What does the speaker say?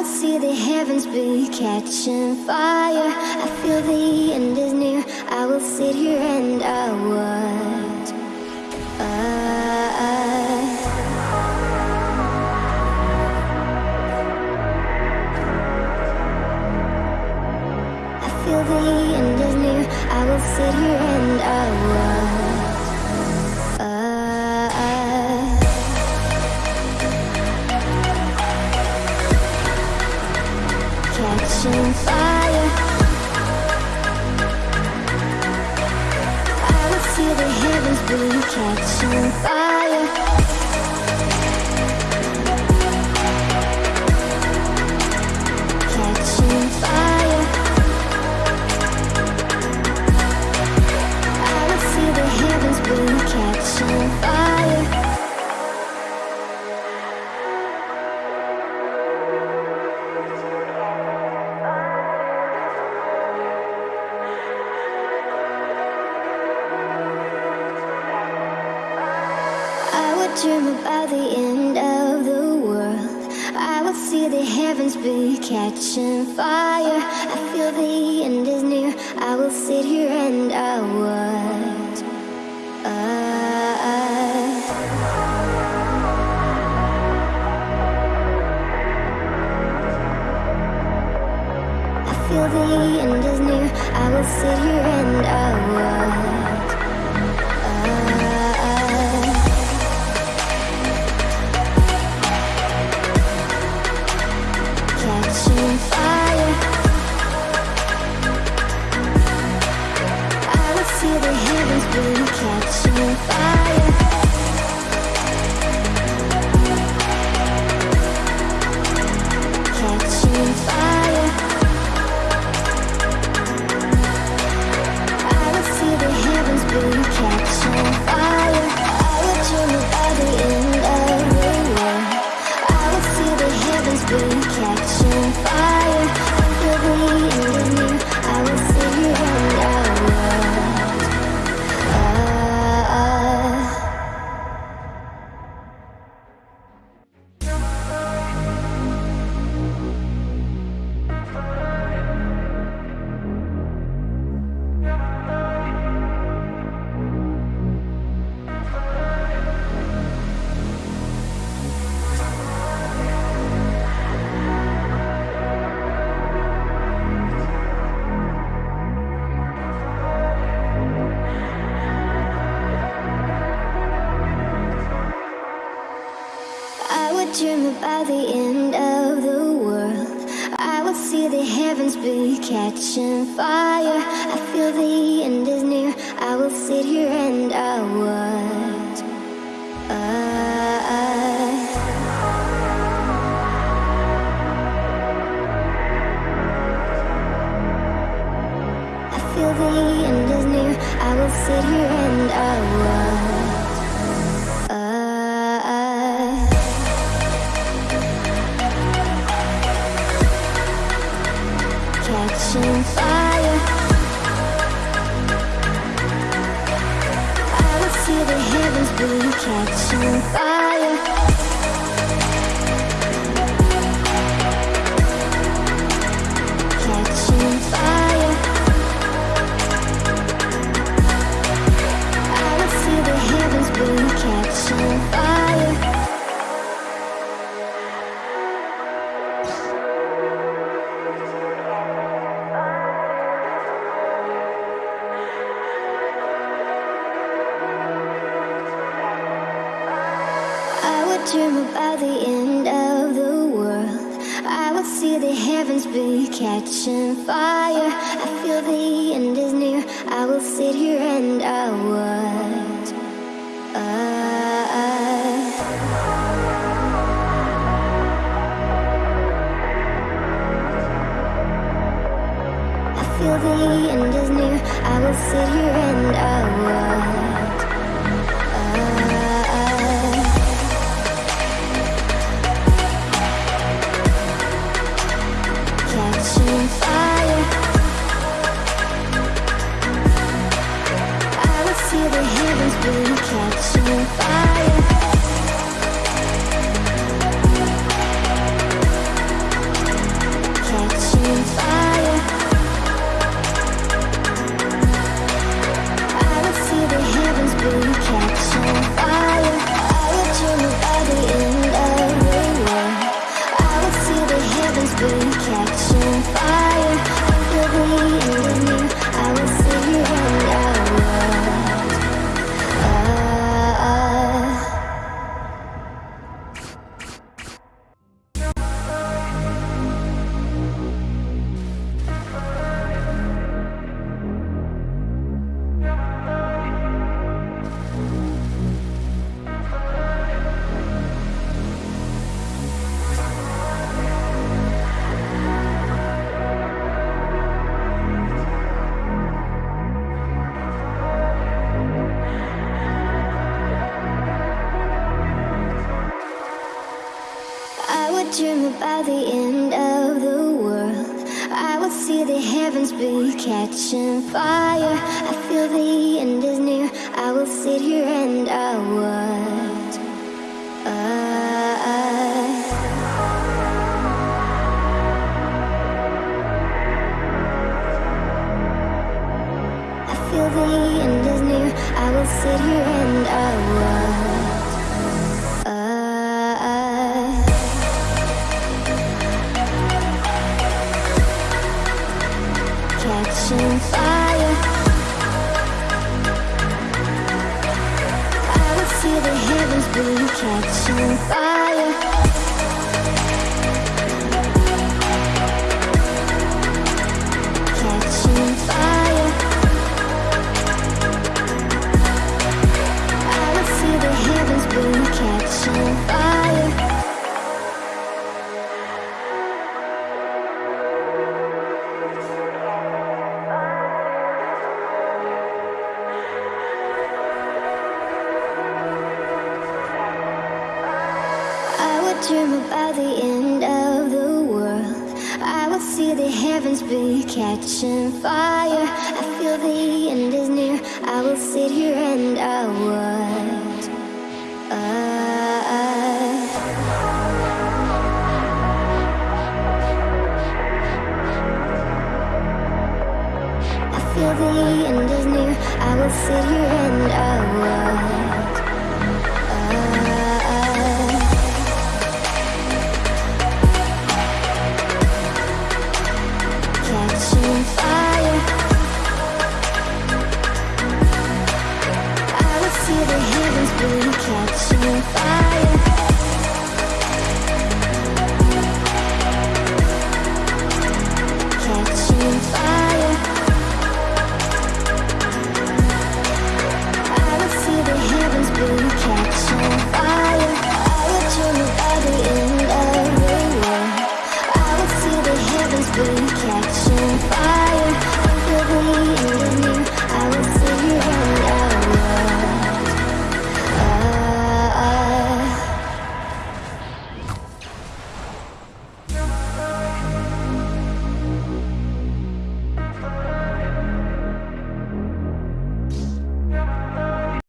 would see the heavens be catching fire. I feel the end is near. I will sit here and I would. I feel the end is near. I will sit here and I would. Heavens be catching fire. Dream about the end of the world. I would see the heavens be catching fire. I feel the end is near. I will sit here and I would. I feel the end is near. I will sit here and I would. Dream about the end of the world. I would see the heavens be catching fire. I feel the end is near. I will sit here and I would. Uh, catching fire. Dream about the end of the world. I would see the heavens be catching fire. I feel the end is near. I will sit here and I would. Uh, I feel the end is near. I will sit here and I I heavens be catching fire. I feel the end is near. I will sit here and I would. Uh, I feel the end is near. I will sit here and I would. The heavens be catching fire. Dream about the end of the world. I would see the heavens be catching fire. I feel the end is near. I will sit here and I would. Uh, I feel the end is near. I will sit here and I would. I would see the heavens blue catch fire.